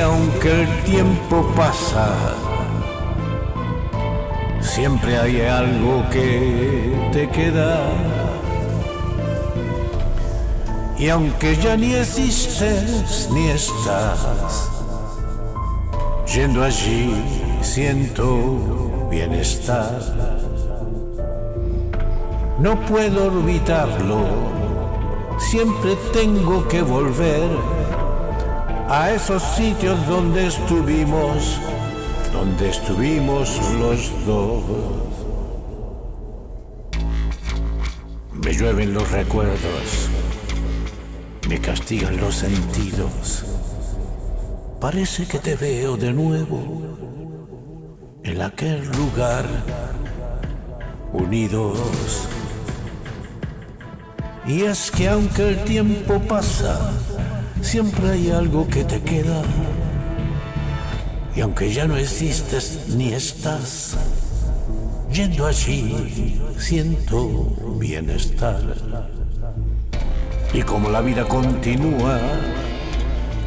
aunque el tiempo pasa, siempre hay algo que te queda. Y aunque ya ni existes ni estás, yendo allí siento bienestar. No puedo olvidarlo, siempre tengo que volver a esos sitios donde estuvimos, donde estuvimos los dos. Me llueven los recuerdos, me castigan los sentidos. Parece que te veo de nuevo en aquel lugar, unidos. Y es que aunque el tiempo pasa, siempre hay algo que te queda. Y aunque ya no existes ni estás, yendo allí siento bienestar. Y como la vida continúa,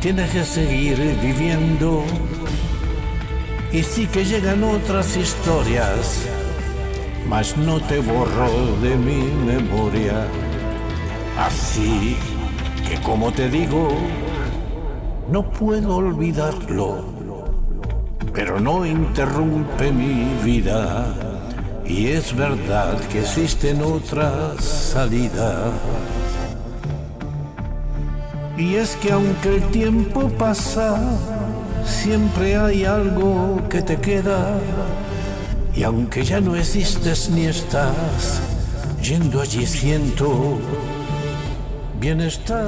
tienes que seguir viviendo. Y sí que llegan otras historias, mas no te borro de mi memoria. Así que como te digo, no puedo olvidarlo, pero no interrumpe mi vida. Y es verdad que existen otras salidas. Y es que aunque el tiempo pasa, siempre hay algo que te queda. Y aunque ya no existes ni estás, yendo allí siento bienestar.